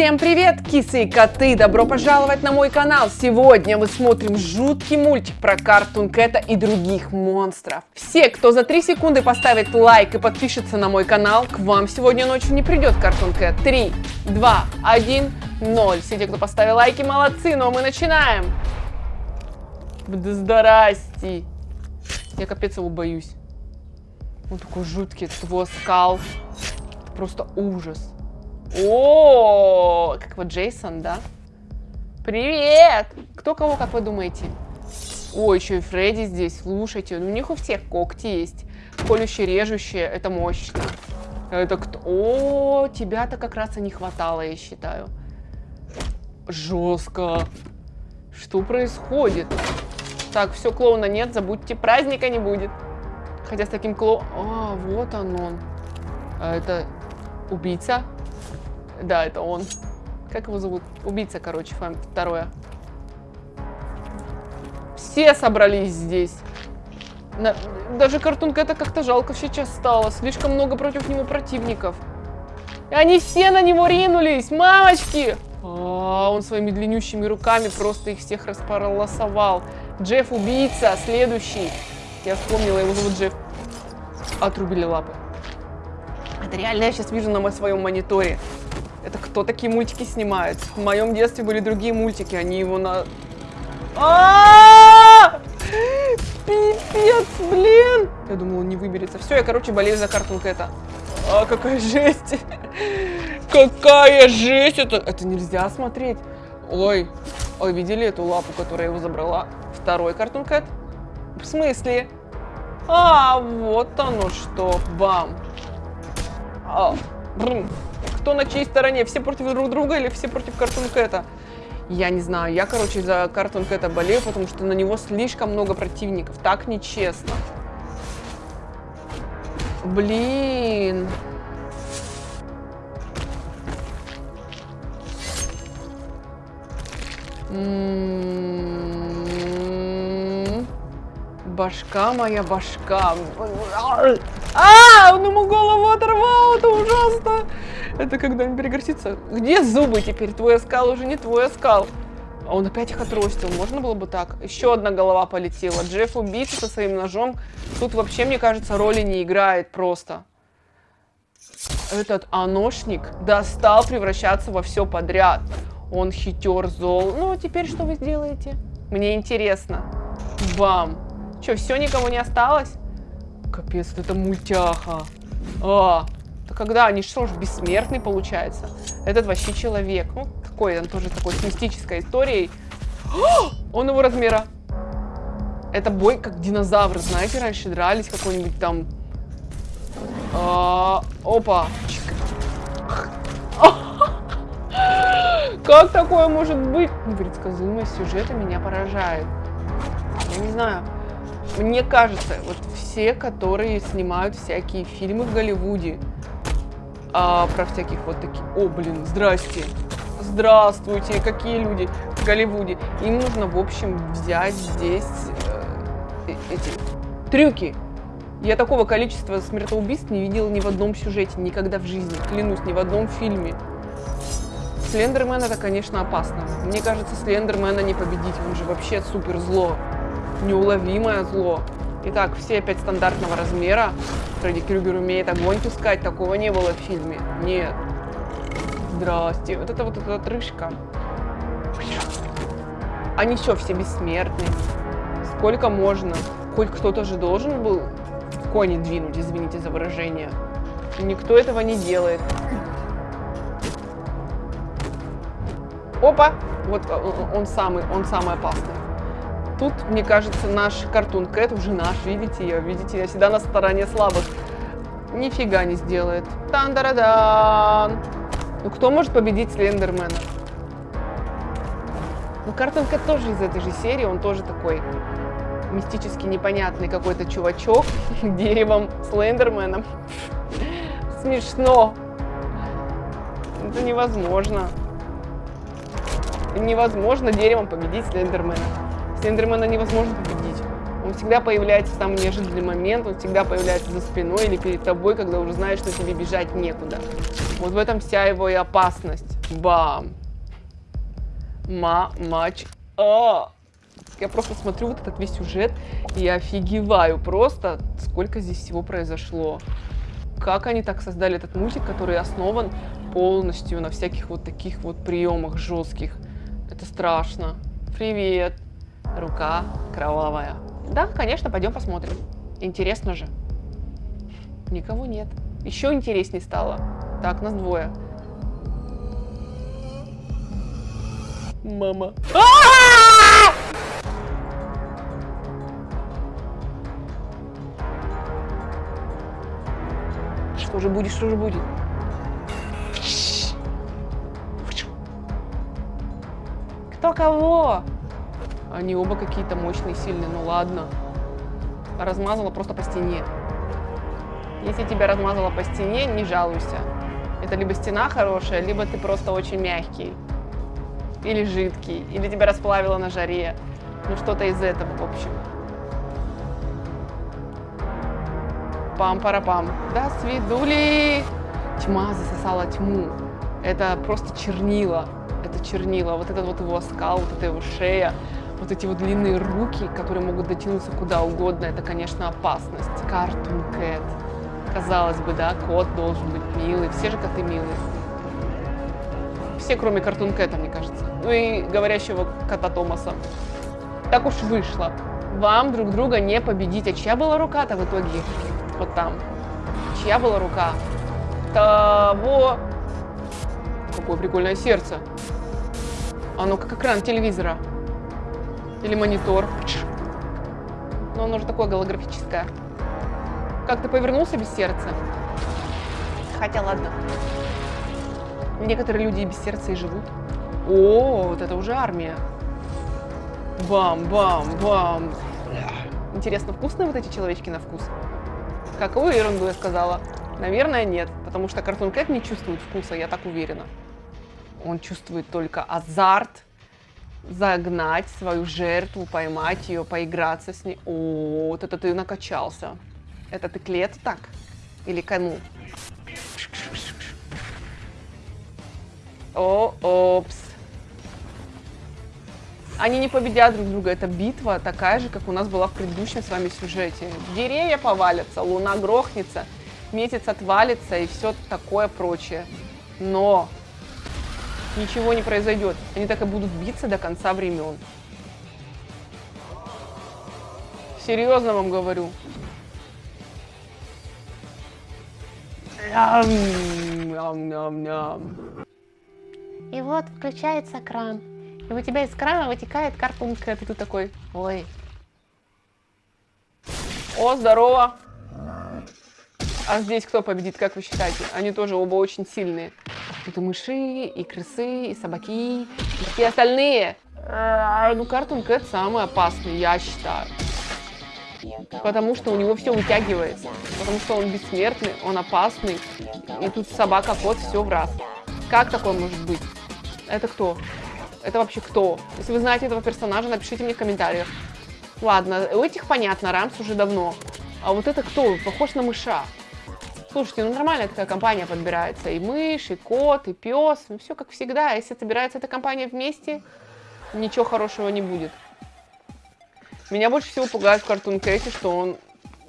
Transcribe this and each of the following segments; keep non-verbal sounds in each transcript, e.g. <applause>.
Всем привет, кисы и коты! Добро пожаловать на мой канал! Сегодня мы смотрим жуткий мультик про Картун Кэта и других монстров. Все, кто за 3 секунды поставит лайк и подпишется на мой канал, к вам сегодня ночью не придет Картун Кэт. 3, 2, 1, 0. Все те, кто поставил лайки, молодцы, но мы начинаем! Да! Я капец его боюсь. Он такой жуткий, его скал. Просто ужас. О, как вот Джейсон, да? Привет! Кто кого, как вы думаете? О, еще и Фредди здесь, слушайте. У них у всех когти есть. Колющие, режущие, это мощно. Это кто? О, тебя-то как раз и не хватало, я считаю. Жестко. Что происходит? Так, все, клоуна нет, забудьте, праздника не будет. Хотя с таким клоуном... А, вот он он. А это убийца? Да, это он. Как его зовут? Убийца, короче, второе. Все собрались здесь. На... Даже картунка это как-то жалко сейчас стало. Слишком много против него противников. И они все на него ринулись, мамочки! А, он своими длиннющими руками просто их всех располосовал. Джефф убийца, следующий. Я вспомнила, его зовут Джефф. Отрубили лапы. Это реально я сейчас вижу на своем мониторе. Это кто такие мультики снимает? В моем детстве были другие мультики, они его на... А Пипец, блин! Я думала, он не выберется. Все, я, короче, болею за картунку это. А, какая жесть! Какая жесть! Это, это нельзя смотреть. Ой, ой, видели эту лапу, которая его забрала? Второй картун кэт? В смысле? А, вот оно что, бам. А, брум кто на чьей стороне, все против друг друга или все против Картун Кэта. Я не знаю, я, короче, за Картун Кэта болею, потому что на него слишком много противников. Так нечестно. Блин. Башка моя башка. А, он ему голову оторвал, это ужасно. Это когда он перегорсится. Где зубы теперь? Твой оскал уже не твой оскал. А он опять их отростил. Можно было бы так? Еще одна голова полетела. Джефф убийца со своим ножом. Тут вообще, мне кажется, роли не играет просто. Этот аношник достал превращаться во все подряд. Он хитер, зол. Ну, а теперь что вы сделаете? Мне интересно. Бам. Что, все, никого не осталось? Капец, это мультяха. А, когда они что ж, бессмертный получается? Этот вообще человек. Ну, такой, он тоже такой с мистической историей. О, <gasps> он его размера. Это бой как динозавры, знаете, раньше дрались какой-нибудь там... А, опа. <laughs> Как такое может быть? Непредсказуемость сюжета меня поражает. Я не знаю. Мне кажется, вот все, которые снимают всякие фильмы в Голливуде, а, про всяких вот таких... О, блин, здрасте. Здравствуйте, какие люди в Голливуде. Им нужно, в общем, взять здесь э, э эти трюки. Я такого количества смертоубийств не видела ни в одном сюжете, никогда в жизни. Клянусь, ни в одном фильме. Слендермен это, конечно, опасно. Мне кажется, Слендермена не победить. Он же вообще супер зло неуловимое зло. Итак, все опять стандартного размера. Фредди Крюгер умеет огонь пускать. Такого не было в фильме. Нет. Здрасте. Вот это вот эта отрыжка. Они что, все бессмертны? Сколько можно? Хоть кто-то же должен был кони двинуть, извините за выражение. Никто этого не делает. Опа! Вот он самый, он самый опасный тут, мне кажется, наш картун Кэт уже наш, видите ее, видите, я всегда на стороне слабых. Нифига не сделает. тан да дан Ну кто может победить Слендермена? Ну Картун Кэт тоже из этой же серии, он тоже такой мистически непонятный какой-то чувачок <laughs> деревом Слендерменом. <laughs> Смешно. Это невозможно. Невозможно деревом победить Слендермена. Слендермена невозможно победить. Он всегда появляется в самый неожиданный момент, он всегда появляется за спиной или перед тобой, когда уже знаешь, что тебе бежать некуда. Вот в этом вся его и опасность. Бам. Ма, мач. А! Я просто смотрю вот этот весь сюжет и офигеваю просто, сколько здесь всего произошло. Как они так создали этот мультик, который основан полностью на всяких вот таких вот приемах жестких. Это страшно. Привет. Рука кровавая. Да, конечно, пойдем посмотрим. Интересно же. Никого нет. Еще интереснее стало. Так, нас двое. Мама. А-а-а! Что же будет, что же будет? Кто кого? Они оба какие-то мощные, сильные, ну ладно. Размазала просто по стене. Если тебя размазала по стене, не жалуйся. Это либо стена хорошая, либо ты просто очень мягкий. Или жидкий. Или тебя расплавило на жаре. Ну что-то из этого, в общем. Пам-парапам. До свидули! Тьма засосала тьму. Это просто чернила. Это чернила. Вот этот вот его оскал, вот эта его шея вот эти вот длинные руки, которые могут дотянуться куда угодно, это, конечно, опасность. Картун Кэт. Казалось бы, да, кот должен быть милый. Все же коты милые. Все, кроме Картун Кэта, мне кажется. Ну и говорящего кота Томаса. Так уж вышло. Вам друг друга не победить. А чья была рука-то в итоге? Вот там. Чья была рука? Того... Какое прикольное сердце. Оно как экран телевизора. Или монитор. Но оно же такое голографическое. Как ты повернулся без сердца? Хотя ладно. Некоторые люди и без сердца и живут. О, вот это уже армия. Бам, бам, бам. Интересно, вкусные вот эти человечки на вкус? Какую ерунду я сказала? Наверное, нет, потому что Cartoon Cat не чувствует вкуса, я так уверена. Он чувствует только азарт, загнать свою жертву, поймать ее, поиграться с ней. О, вот это ты накачался. Это ты клет так? Или кому? О, опс. Они не победят друг друга. Это битва такая же, как у нас была в предыдущем с вами сюжете. Деревья повалятся, луна грохнется, месяц отвалится и все такое прочее. Но ничего не произойдет. Они так и будут биться до конца времен. Серьезно вам говорю. И вот включается кран. И у тебя из крана вытекает картонка. Ты тут такой, ой. О, здорово. А здесь кто победит, как вы считаете? Они тоже оба очень сильные. Тут и мыши, и крысы, и собаки, и все остальные. А, ну, Картун Кэт самый опасный, я считаю. Потому что у него все вытягивается. Потому что он бессмертный, он опасный. И тут собака, кот, все в раз. Как такое может быть? Это кто? Это вообще кто? Если вы знаете этого персонажа, напишите мне в комментариях. Ладно, у этих понятно, Рамс уже давно. А вот это кто? Похож на мыша. Слушайте, ну нормальная такая компания подбирается. И мышь, и кот, и пес. Ну все как всегда. Если собирается эта компания вместе, ничего хорошего не будет. Меня больше всего пугает в Картун Кэте, что он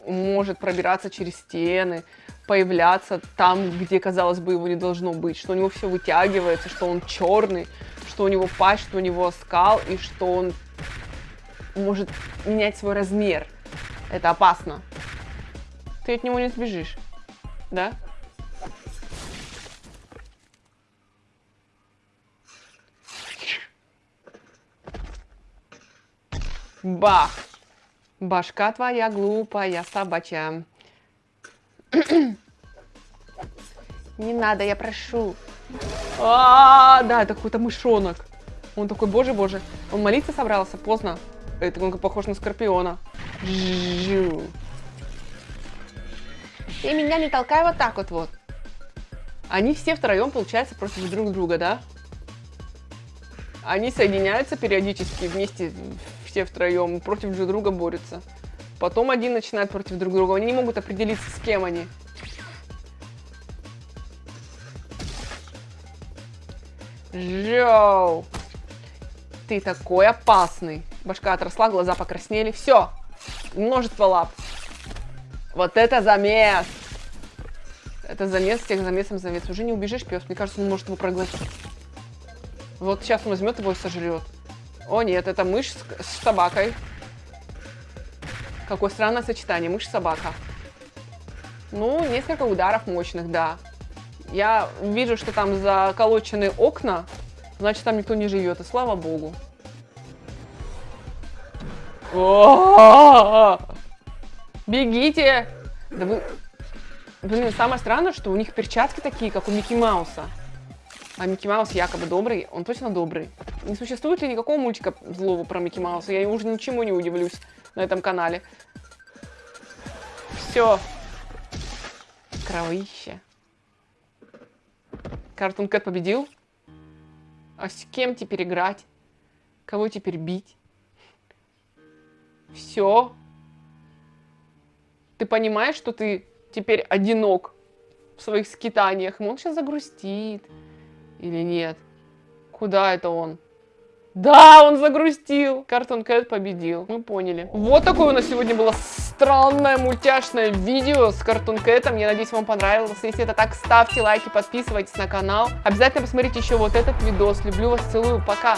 может пробираться через стены, появляться там, где, казалось бы, его не должно быть, что у него все вытягивается, что он черный, что у него пасть, что у него скал, и что он может менять свой размер. Это опасно. Ты от него не сбежишь. Да? Бах! Башка твоя глупая собачья. Не надо, я прошу. А, -а, -а да, это какой-то мышонок. Он такой, боже, боже. Он молиться собрался, поздно. Это он похож на скорпиона. Жу. И меня не толкай вот так вот вот. Они все втроем, получается, против друг друга, да? Они соединяются периодически вместе, все втроем, против друг друга борются. Потом один начинает против друг друга. Они не могут определиться, с кем они. Жоу. Ты такой опасный. Башка отросла, глаза покраснели. Все. Множество лап. Вот это замес. Это замес всех замесом замес. Уже не убежишь, пес. Мне кажется, он может его проглотить. Вот сейчас он возьмет его и сожрет. О нет, это мышь с, с собакой. Какое странное сочетание. Мышь-собака. Ну, несколько ударов мощных, да. Я вижу, что там заколочены окна. Значит, там никто не живет. И слава богу. Бегите! Да вы... Блин, самое странное, что у них перчатки такие, как у Микки Мауса. А Микки Маус якобы добрый, он точно добрый. Не существует ли никакого мультика злого про Микки Мауса? Я уже ничему не удивлюсь на этом канале. Все. Кровище. Картун Кэт победил? А с кем теперь играть? Кого теперь бить? Все. Ты понимаешь, что ты теперь одинок в своих скитаниях? Он сейчас загрустит. Или нет? Куда это он? Да, он загрустил. Картон Кэт победил. Мы поняли. Вот такое у нас сегодня было странное мультяшное видео с Картун Кэтом. Я надеюсь, вам понравилось. Если это так, ставьте лайки, подписывайтесь на канал. Обязательно посмотрите еще вот этот видос. Люблю вас, целую. Пока.